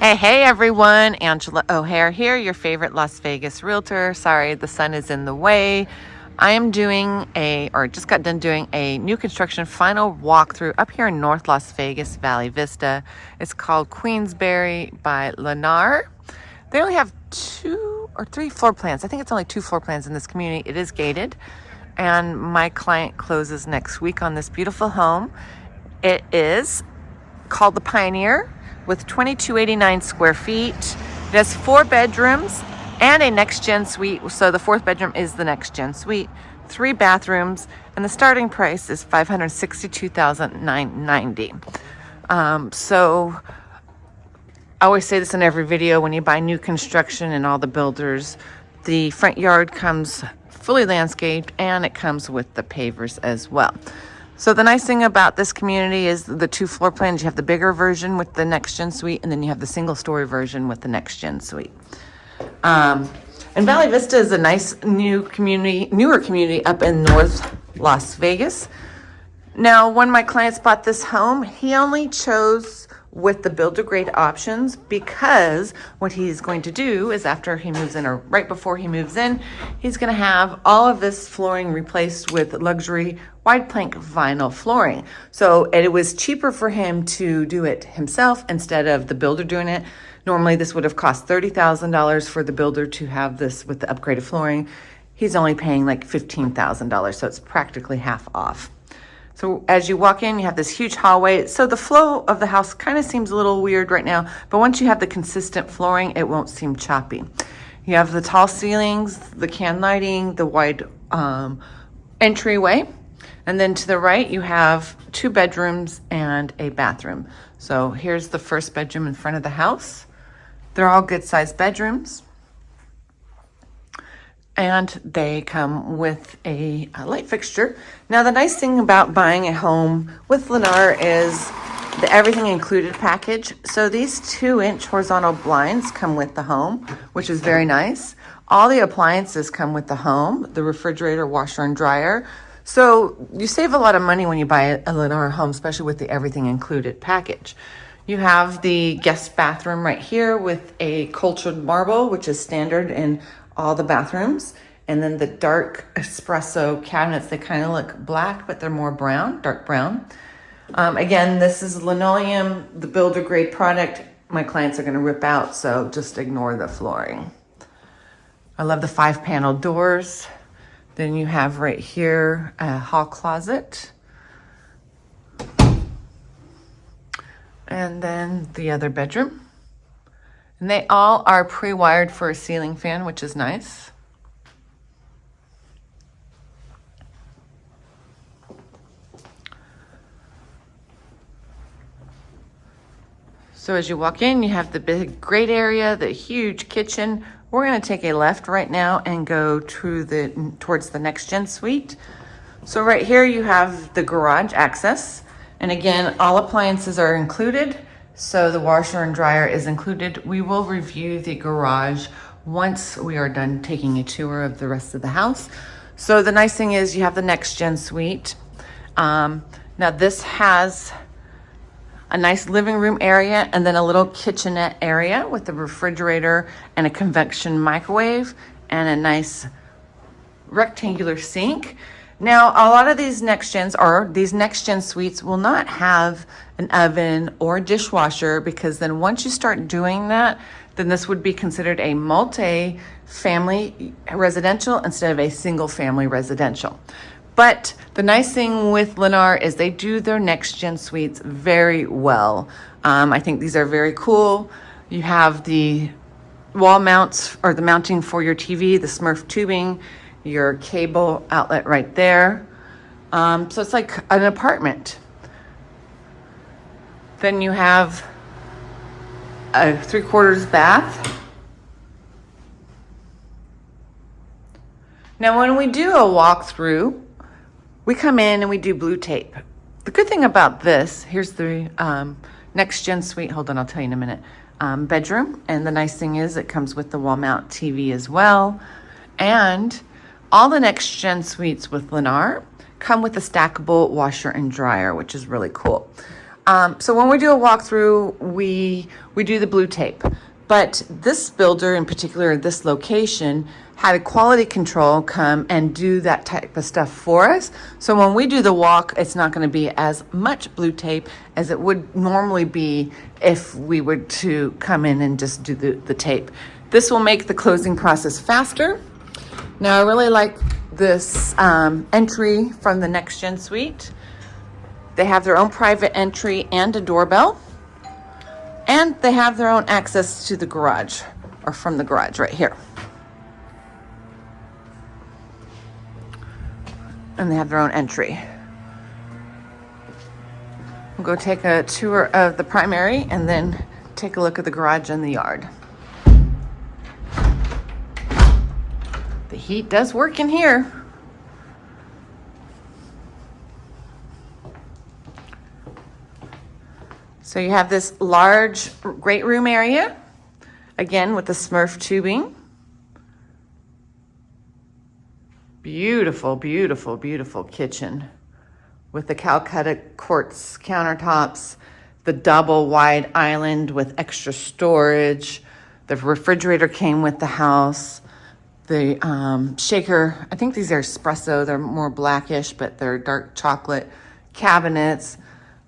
Hey, hey everyone, Angela O'Hare here, your favorite Las Vegas realtor. Sorry, the sun is in the way. I am doing a, or just got done doing a new construction final walkthrough up here in North Las Vegas, Valley Vista. It's called Queensberry by Lennar. They only have two or three floor plans. I think it's only two floor plans in this community. It is gated. And my client closes next week on this beautiful home. It is called the Pioneer with 2289 square feet. It has four bedrooms and a next gen suite. So the fourth bedroom is the next gen suite, three bathrooms, and the starting price is 562,990. Um, so I always say this in every video when you buy new construction and all the builders, the front yard comes fully landscaped and it comes with the pavers as well. So the nice thing about this community is the two floor plans. You have the bigger version with the next gen suite, and then you have the single story version with the next gen suite. Um, and Valley Vista is a nice new community, newer community up in North Las Vegas. Now, when my clients bought this home, he only chose with the builder grade options because what he's going to do is after he moves in or right before he moves in, he's going to have all of this flooring replaced with luxury wide plank vinyl flooring. So it was cheaper for him to do it himself instead of the builder doing it. Normally this would have cost $30,000 for the builder to have this with the upgraded flooring. He's only paying like $15,000, so it's practically half off. So as you walk in, you have this huge hallway. So the flow of the house kind of seems a little weird right now, but once you have the consistent flooring, it won't seem choppy. You have the tall ceilings, the can lighting, the wide um, entryway. And then to the right, you have two bedrooms and a bathroom. So here's the first bedroom in front of the house. They're all good sized bedrooms and they come with a, a, light fixture. Now the nice thing about buying a home with Lennar is the everything included package. So these two inch horizontal blinds come with the home, which is very nice. All the appliances come with the home, the refrigerator, washer and dryer. So you save a lot of money when you buy a Lennar home, especially with the everything included package. You have the guest bathroom right here with a cultured marble, which is standard in all the bathrooms. And then the dark espresso cabinets, they kind of look black, but they're more brown, dark brown. Um, again, this is linoleum, the builder grade product. My clients are gonna rip out, so just ignore the flooring. I love the five panel doors. Then you have right here a hall closet. And then the other bedroom. And they all are pre-wired for a ceiling fan, which is nice. So as you walk in, you have the big great area, the huge kitchen. We're gonna take a left right now and go to the towards the next gen suite. So right here you have the garage access. And again, all appliances are included. So the washer and dryer is included. We will review the garage once we are done taking a tour of the rest of the house. So the nice thing is you have the next gen suite. Um, now this has a nice living room area and then a little kitchenette area with a refrigerator and a convection microwave and a nice rectangular sink. Now, a lot of these next gens or these next gen suites will not have an oven or dishwasher because then once you start doing that, then this would be considered a multi-family residential instead of a single family residential. But the nice thing with Lennar is they do their next gen suites very well. Um, I think these are very cool. You have the wall mounts or the mounting for your TV, the Smurf tubing, your cable outlet right there. Um, so it's like an apartment. Then you have a three quarters bath. Now when we do a walkthrough, we come in and we do blue tape. The good thing about this, here's the um, next gen suite, hold on, I'll tell you in a minute, um, bedroom. And the nice thing is it comes with the wall mount TV as well. And all the next gen suites with Lennar come with a stackable washer and dryer, which is really cool. Um, so when we do a walkthrough, we we do the blue tape. But this builder in particular, this location, had a quality control come and do that type of stuff for us. So when we do the walk, it's not going to be as much blue tape as it would normally be if we were to come in and just do the, the tape. This will make the closing process faster. Now I really like this um, entry from the Next Gen Suite. They have their own private entry and a doorbell. And they have their own access to the garage, or from the garage right here. And they have their own entry. We'll go take a tour of the primary and then take a look at the garage and the yard. The heat does work in here. So you have this large great room area, again with the Smurf tubing. Beautiful, beautiful, beautiful kitchen with the Calcutta quartz countertops, the double wide island with extra storage. The refrigerator came with the house. The um, shaker, I think these are espresso. They're more blackish, but they're dark chocolate cabinets.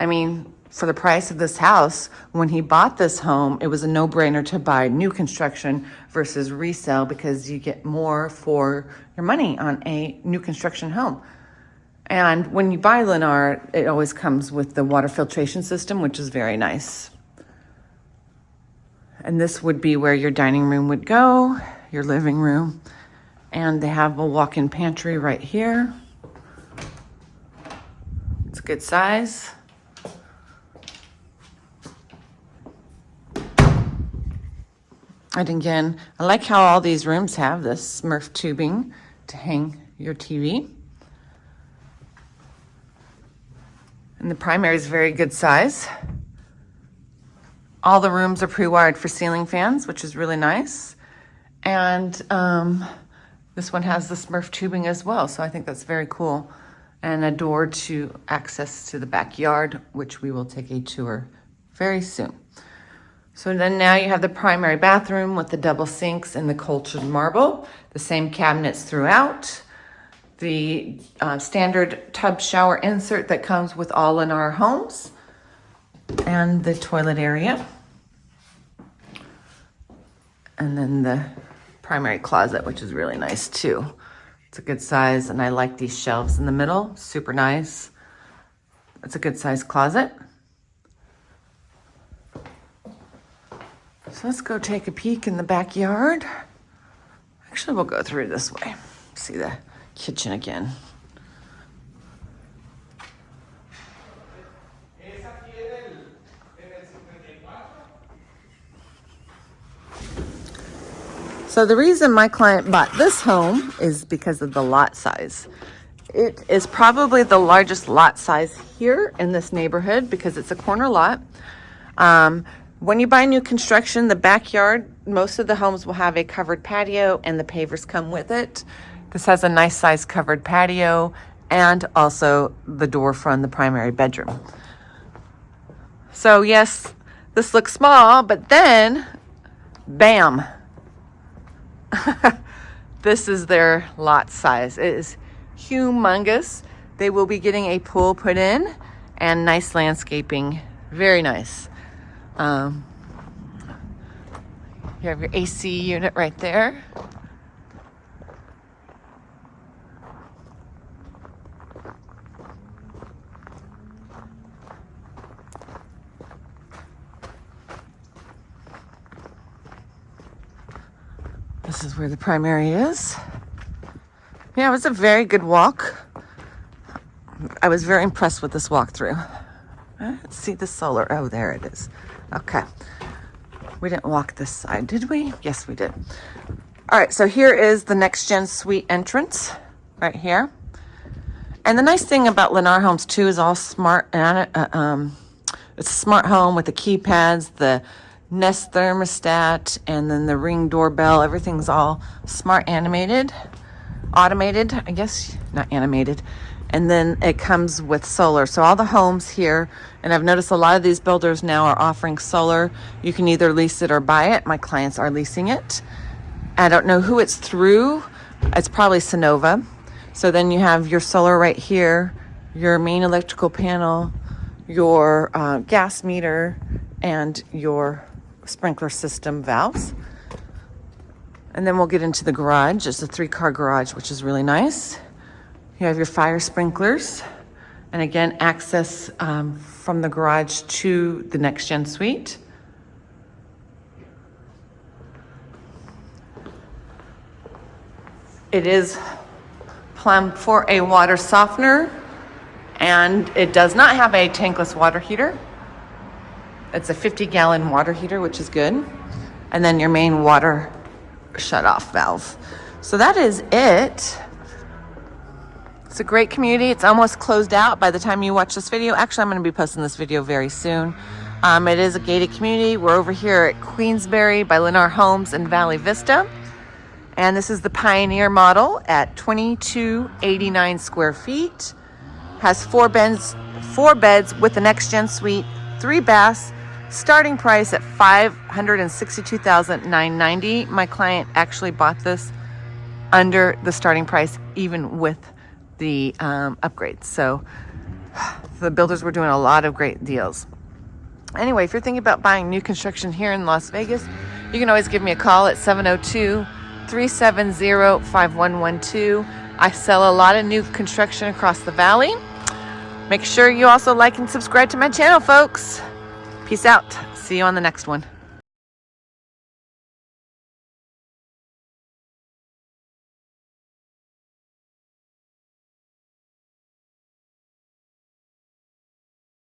I mean, for the price of this house, when he bought this home, it was a no-brainer to buy new construction versus resale because you get more for your money on a new construction home. And when you buy Lennar, it always comes with the water filtration system, which is very nice. And this would be where your dining room would go, your living room. And they have a walk-in pantry right here. It's a good size. And again, I like how all these rooms have this Smurf tubing to hang your TV. And the primary is very good size. All the rooms are pre-wired for ceiling fans, which is really nice. And um, this one has the Smurf tubing as well, so I think that's very cool. And a door to access to the backyard, which we will take a tour very soon. So then now you have the primary bathroom with the double sinks and the cultured marble, the same cabinets throughout, the uh, standard tub shower insert that comes with all Lennar homes, and the toilet area. And then the primary closet, which is really nice too. It's a good size, and I like these shelves in the middle, super nice. It's a good size closet. So let's go take a peek in the backyard. Actually, we'll go through this way. See the kitchen again. So the reason my client bought this home is because of the lot size. It is probably the largest lot size here in this neighborhood because it's a corner lot. Um, when you buy new construction, the backyard, most of the homes will have a covered patio and the pavers come with it. This has a nice size covered patio and also the door from the primary bedroom. So yes, this looks small, but then, bam. this is their lot size. It is humongous. They will be getting a pool put in and nice landscaping. Very nice. Um, you have your AC unit right there. This is where the primary is. Yeah, it was a very good walk. I was very impressed with this walkthrough. Let's see the solar. Oh, there it is. Okay. We didn't walk this side, did we? Yes, we did. All right, so here is the Next Gen Suite entrance right here. And the nice thing about Lennar Homes too is all smart, uh, um, it's a smart home with the keypads, the Nest thermostat, and then the Ring doorbell. Everything's all smart animated, automated, I guess, not animated. and then it comes with solar. So all the homes here, and I've noticed a lot of these builders now are offering solar. You can either lease it or buy it. My clients are leasing it. I don't know who it's through. It's probably Sunnova. So then you have your solar right here, your main electrical panel, your uh, gas meter, and your sprinkler system valves. And then we'll get into the garage. It's a three car garage, which is really nice. You have your fire sprinklers. And again, access um, from the garage to the next gen suite. It is plumbed for a water softener and it does not have a tankless water heater. It's a 50 gallon water heater, which is good. And then your main water shut off valve. So that is it. It's a great community. It's almost closed out by the time you watch this video. Actually, I'm going to be posting this video very soon. Um, it is a gated community. We're over here at Queensbury by Lennar Homes in Valley Vista. And this is the Pioneer model at 2289 square feet. Has four beds, four beds with the next gen suite, three baths, starting price at 562,990. My client actually bought this under the starting price, even with the um, upgrades. So the builders were doing a lot of great deals. Anyway, if you're thinking about buying new construction here in Las Vegas, you can always give me a call at 702 370 5112. I sell a lot of new construction across the valley. Make sure you also like and subscribe to my channel, folks. Peace out. See you on the next one.